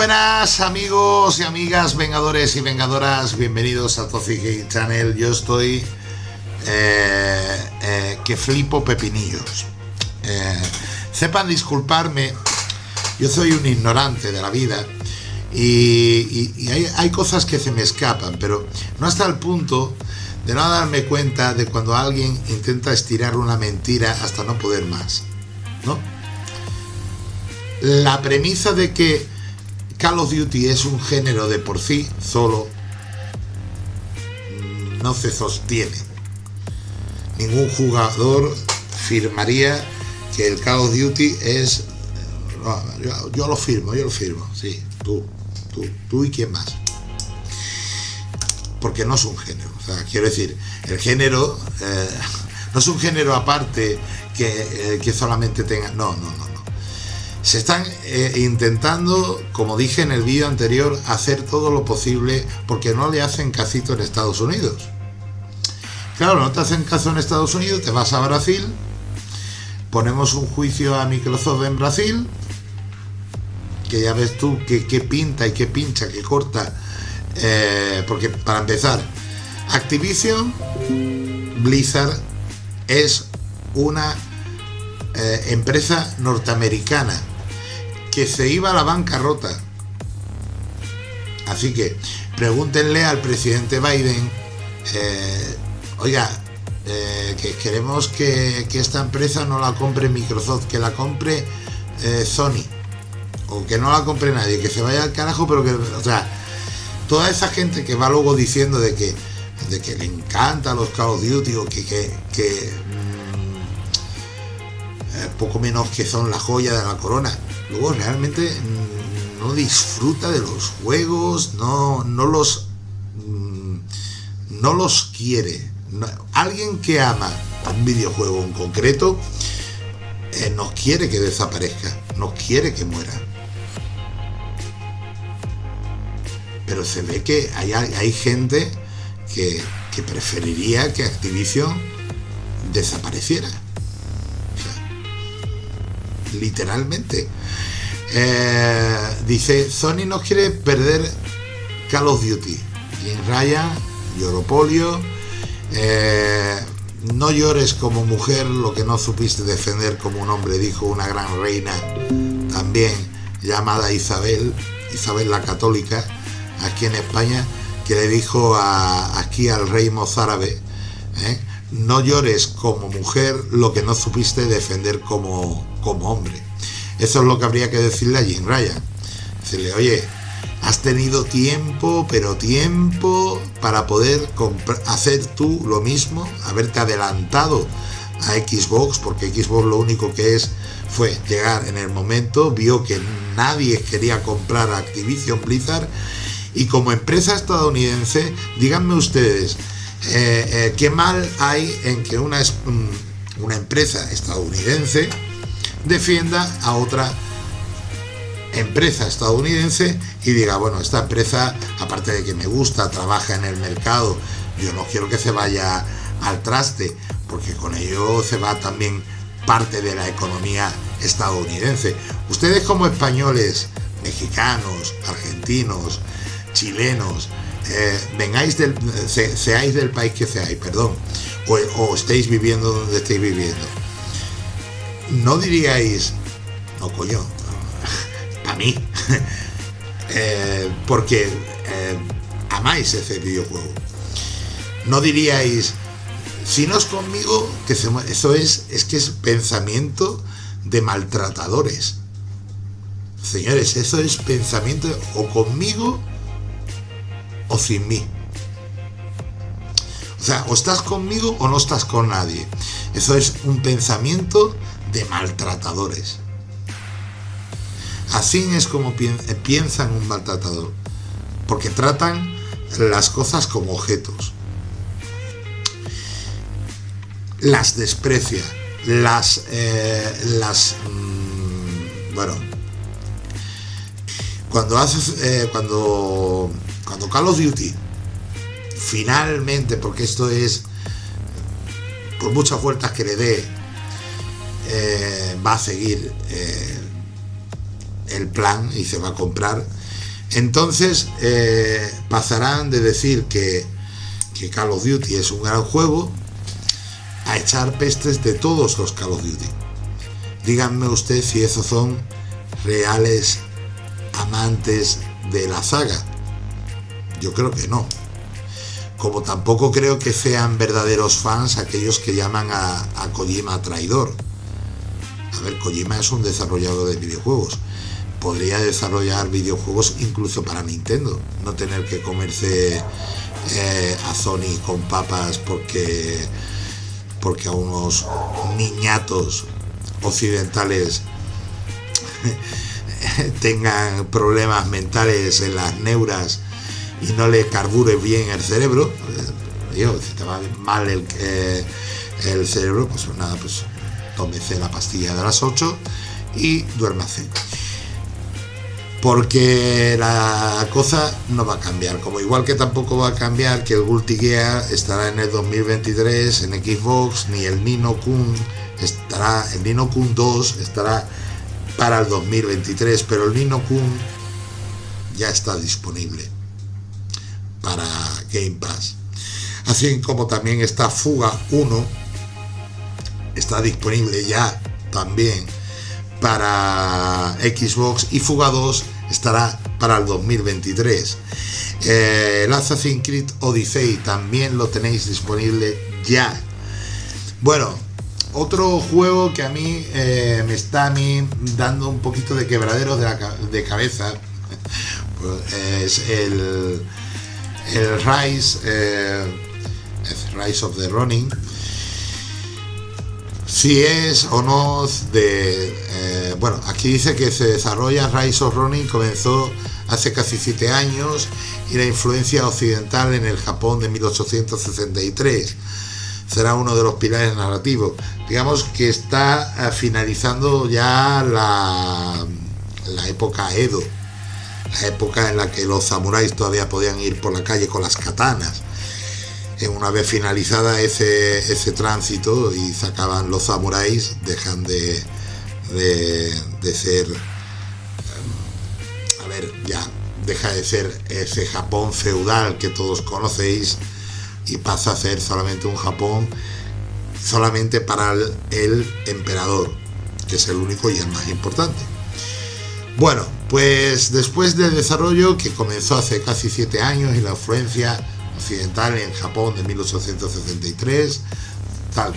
buenas amigos y amigas, vengadores y vengadoras, bienvenidos a Toxic Game Channel. Yo estoy eh, eh, que flipo pepinillos. Eh, sepan disculparme, yo soy un ignorante de la vida y, hay, hay, cosas que se me escapan, pero no hasta el punto de no darme cuenta de cuando alguien intenta estirar una mentira hasta no poder más. ¿no? La premisa de que Call of Duty es un género de por sí solo no se sostiene. Ningún jugador firmaría que el Call of Duty es... yo, lo firmo, yo lo firmo, sí, tú, tú, tú y quién más. Porque no es un género. O sea, quiero decir, el género eh, no es un género aparte que, eh, que solamente tenga... No, no, no se están eh, intentando, como dije en el vídeo anterior, hacer todo lo posible porque no le hacen casito en Estados Unidos. Claro, no te hacen caso en Estados Unidos, te vas a Brasil, ponemos un juicio a Microsoft en Brasil, que ya ves tú qué pinta y qué pincha, qué corta, eh, porque para empezar, Activision Blizzard es una eh, empresa norteamericana que se iba a la bancarrota. Así que pregúntenle al presidente Biden, eh, oiga, eh, que queremos que, esta empresa no la compre Microsoft, que la compre eh, Sony, o que no la compre nadie, que se vaya al carajo, pero que, o sea, toda esa gente que va luego diciendo de que, de que le encanta los Call of Duty o que, que, que poco menos que son la joya de la corona, luego realmente no disfruta de los juegos, no, no los mm, no los quiere. alguien que ama un videojuego en concreto eh, no quiere que desaparezca, no quiere que muera. Pero se ve que hay, hay gente que preferiría que Activision desapareciera. Literalmente. Eh, dice, Sony no quiere perder Call of Duty. Jim Ryan, Yoropolio. Eh, no llores como mujer lo que no supiste defender como un hombre, dijo una gran reina también llamada Isabel, Isabel la Católica, aquí en España, que le dijo aquí al rey mozárabe, ¿eh? No llores como mujer lo que no supiste defender como, como hombre. Eso es lo que habría que decirle a Jim Ryan. Decirle, oye, has tenido tiempo, pero tiempo para poder hacer tú lo mismo, haberte adelantado a Xbox, porque Xbox lo único que es fue llegar en el momento, vio que nadie quería comprar Activision Blizzard y como empresa estadounidense, díganme ustedes, eh, eh, ¿qué mal hay en que una, mm, una empresa estadounidense defienda a otra empresa estadounidense y diga, bueno, esta empresa, aparte de que me gusta, trabaja en el mercado, yo no quiero que se vaya al traste, porque con ello se va también parte de la economía estadounidense. Ustedes como españoles, mexicanos, argentinos, chilenos, eh, vengáis del, seáis del país que seáis, perdón, o, o estéis viviendo donde estéis viviendo, no diríais, no coño, a mí, eh, porque eh, amáis ese videojuego. No diríais, si no es conmigo, que eso es, es que es pensamiento de maltratadores. Señores, eso es pensamiento o conmigo o sin mí. O sea, o estás conmigo o no estás con nadie. Eso es un pensamiento de maltratadores. Así es como piensan un maltratador, porque tratan las cosas como objetos. Las desprecia, las, eh, las, mm, bueno, cuando haces, eh, cuando, cuando Call of Duty, finalmente, porque esto es, por muchas vueltas que le dé, eh, va a seguir eh, el plan y se va a comprar. Entonces eh, pasarán de decir que, que Call of Duty es un gran juego a echar pestes de todos los Call of Duty. Díganme usted si esos son reales amantes de la saga. Yo creo que no. Como tampoco creo que sean verdaderos fans aquellos que llaman a, Kojima traidor. A ver, Kojima es un desarrollador de videojuegos. Podría desarrollar videojuegos incluso para Nintendo. No tener que comerse eh, a Sony con papas porque, porque a unos niñatos occidentales tengan problemas mentales en las neuras y no le carbure bien el cerebro, digo, si te va mal el, eh, el cerebro, pues nada, pues tómese la pastilla de las 8 y duérmase. Porque la cosa no va a cambiar, como igual que tampoco va a cambiar que el Guilty estará en el 2023 en Xbox, ni el Nino Kun estará, el Nino Kun 2 estará para el 2023, pero el Nino Kun ya está disponible para Game Pass. Así como también está Fuga 1, está disponible ya también para Xbox y Fuga 2 estará para el 2023. Eh, el Assassin's Creed Odyssey también lo tenéis disponible ya. Bueno, otro juego que a mí eh, me está a mí dando un poquito de quebradero de, de cabeza pues, es el, el Rise, eh, Rise of the Running. Si es o no de... Eh, bueno, aquí dice que se desarrolla Rise of Running, comenzó hace casi siete años y la influencia occidental en el Japón de 1863 será uno de los pilares narrativos. Digamos que está eh, finalizando ya la, la época Edo, la época en la que los samuráis todavía podían ir por la calle con las katanas. Una vez finalizada ese, ese tránsito y sacaban los samuráis, dejan de, de, ser, eh, a ver, ya deja de ser ese Japón feudal que todos conocéis y pasa a ser solamente un Japón solamente para el, emperador, que es el único y el más importante. Bueno, pues después del desarrollo que comenzó hace casi siete años y la influencia occidental en Japón de 1863, tal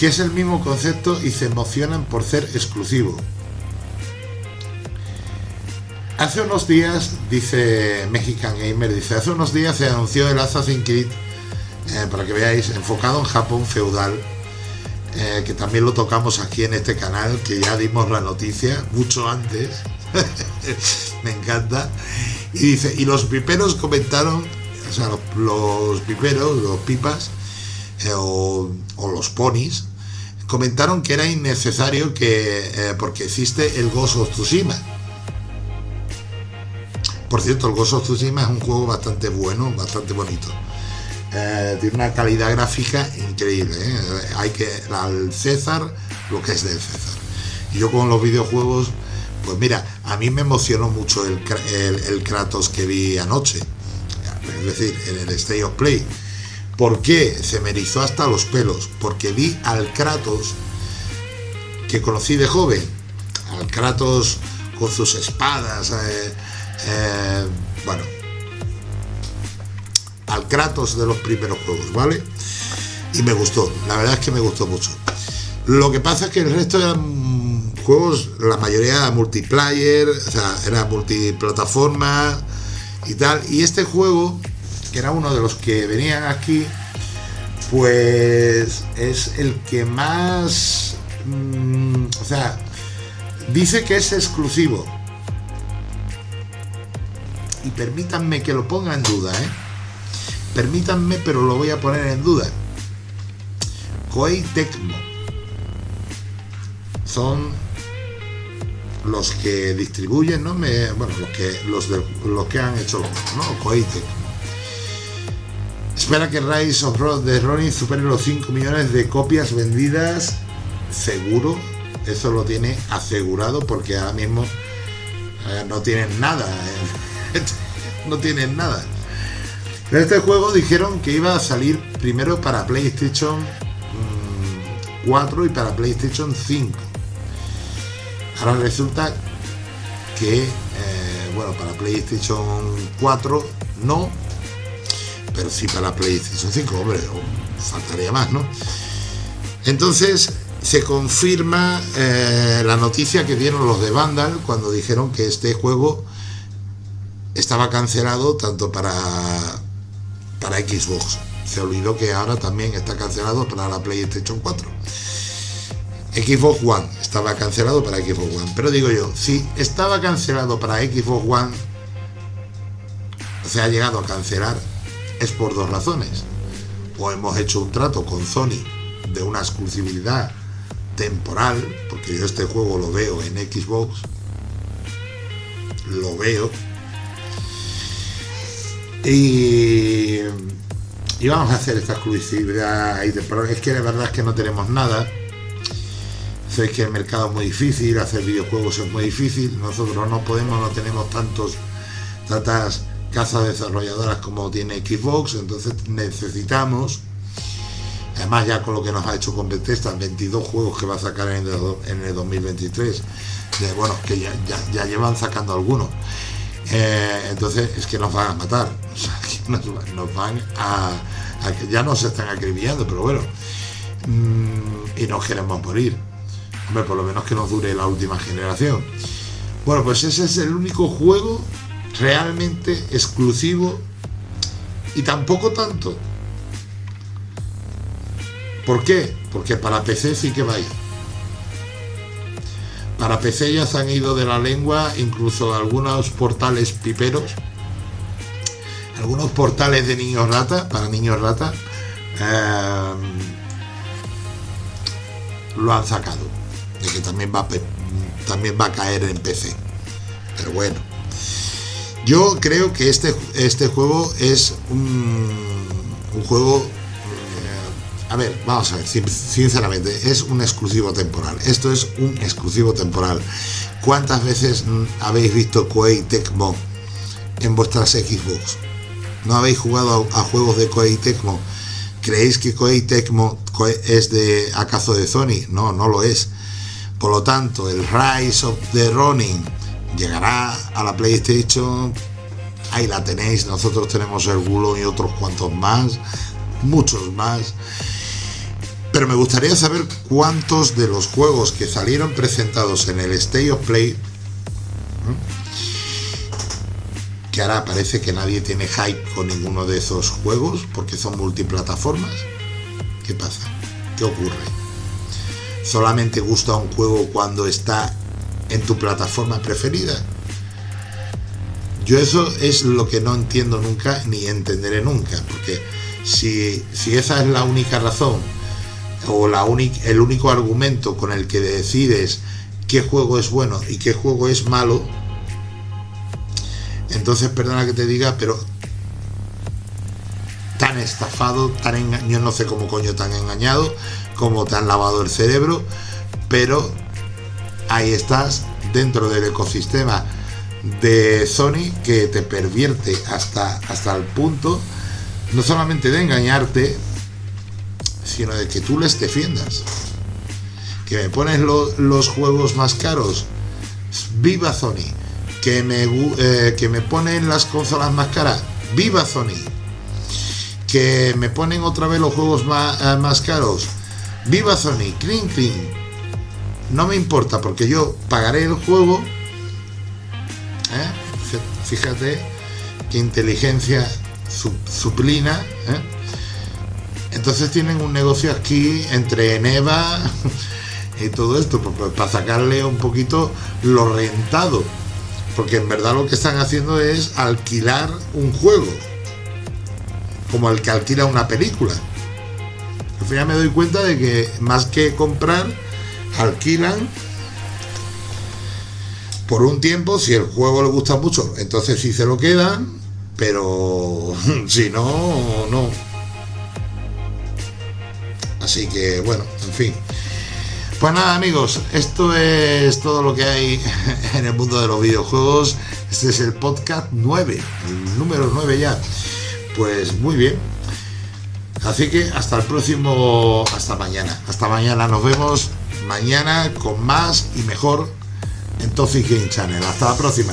que es el mismo concepto y se emocionan por ser exclusivo. Hace unos días, dice Mexican Gamer, dice, hace unos días se anunció el Assassin's Creed, eh, para que veáis, enfocado en Japón feudal, eh, que también lo tocamos aquí en este canal, que ya dimos la noticia mucho antes, me encanta, y dice, y los piperos comentaron, o sea, los, piperos, los pipas, eh, o, los ponis, comentaron que era innecesario que, porque existe el Ghost of Tsushima, por cierto, el Ghost of Tsushima es un juego bastante bueno, bastante bonito. Eh, tiene una calidad gráfica increíble. ¿eh? Hay que al César lo que es del César. Y yo con los videojuegos, pues mira, a mí me emocionó mucho el, el, Kratos que vi anoche. Es decir, en el State of Play. ¿Por qué? Se me erizó hasta los pelos. Porque vi al Kratos que conocí de joven. Al Kratos con sus espadas. Eh, eh, bueno, al Kratos de los primeros juegos, ¿vale? Y me gustó, la verdad es que me gustó mucho. Lo que pasa es que el resto eran juegos, la mayoría multiplayer, o sea, era multiplataforma y tal. Y este juego, que era uno de los que venían aquí, pues es el que más, mm, o sea, dice que es exclusivo y permítanme que lo ponga en duda, ¿eh? Permítanme, pero lo voy a poner en duda. Koei Tecmo son los que distribuyen, ¿no? Me, bueno, los que, los, de, los que han hecho ¿no? Koei Tecmo. Espera que Rise of Road de Ronin supere los 5 millones de copias vendidas. Seguro, eso lo tiene asegurado porque ahora mismo no tienen nada. no tienen nada. Este juego dijeron que iba a salir primero para PlayStation 4 mm, y para PlayStation 5. Ahora resulta que, eh, bueno, para PlayStation 4 no, pero sí para PlayStation 5, hombre, faltaría más, ¿no? Entonces se confirma eh, la noticia que dieron los de Vandal cuando dijeron que este juego estaba cancelado tanto para, para Xbox. Se olvidó que ahora también está cancelado para la PlayStation 4. Xbox One estaba cancelado para Xbox One. Pero digo yo, si estaba cancelado para Xbox One, se ha llegado a cancelar, es por dos razones. O hemos hecho un trato con Sony de una exclusividad temporal, porque yo este juego lo veo en Xbox, lo veo, y, vamos a hacer esta exclusividad, pero es que la verdad es que no tenemos nada, sé que el mercado es muy difícil, hacer videojuegos es muy difícil, nosotros no podemos, no tenemos tantos, tantas casas desarrolladoras como tiene Xbox, entonces necesitamos Además ya con lo que nos ha hecho con Bethesda, 22 juegos que va a sacar en el, 2023, bueno, que ya, llevan sacando algunos. Eh, entonces es que nos van a matar, nos, van a, que ya nos están acribillando, pero bueno, mm, y nos queremos morir. Por lo menos que nos dure la última generación. Bueno, pues ese es el único juego realmente exclusivo y tampoco tanto ¿Por qué? Porque para PC sí que va a ir. Para PC ya se han ido de la lengua incluso algunos portales piperos, algunos portales de niños rata, para niños rata, eh, lo han sacado. De que también va, también va a caer en PC. Pero bueno. Yo creo que este, este juego es un, un juego a ver, vamos a ver, sinceramente, es un exclusivo temporal. Esto es un exclusivo temporal. ¿Cuántas veces habéis visto Koei Tecmo en vuestras Xbox? ¿No habéis jugado a, juegos de Koei Tecmo? ¿Creéis que Koei Tecmo es de acaso de Sony? No, no lo es. Por lo tanto, el Rise of the Ronin llegará a la PlayStation. Ahí la tenéis. Nosotros tenemos el Gulo y otros cuantos más, muchos más. Pero me gustaría saber cuántos de los juegos que salieron presentados en el State of Play, parece que nadie tiene hype con ninguno de esos juegos porque son multiplataformas. ¿Qué pasa? ¿Qué ocurre? ¿Solamente gusta un juego cuando está en tu plataforma preferida? Yo eso es lo que no entiendo nunca ni entenderé nunca, porque si, si esa es la única razón o la el único argumento con el que decides qué juego es bueno y qué juego es malo, entonces perdona que te diga, pero tan estafado, tan engañado, no sé cómo coño tan engañado, como te han lavado el cerebro, pero ahí estás dentro del ecosistema de Sony que te pervierte hasta, hasta el punto no solamente de engañarte, sino de que tú les defiendas. Que me pones los juegos más caros, viva Sony. Que me, eh, que me ponen las consolas más caras, viva Sony. Que me ponen otra vez los juegos más, eh, más caros, viva Sony, clean clean. No me importa porque yo pagaré el juego. ¿eh? Fíjate qué inteligencia suplina. Entonces tienen un negocio aquí entre Neva y todo esto, para sacarle un poquito lo rentado. Porque en verdad lo que están haciendo es alquilar un juego, como el que alquila una película. Al final me doy cuenta de que más que comprar, alquilan por un tiempo, si el juego le gusta mucho, entonces sí se lo quedan, pero si no, no. Así que bueno, en fin. Pues nada amigos, esto es todo lo que hay en el mundo de los videojuegos. Este es el podcast 9, el número 9 ya. Pues muy bien. Así que hasta el próximo, hasta mañana. Hasta mañana, nos vemos mañana con más y mejor en Toxic Game Channel. Hasta la próxima.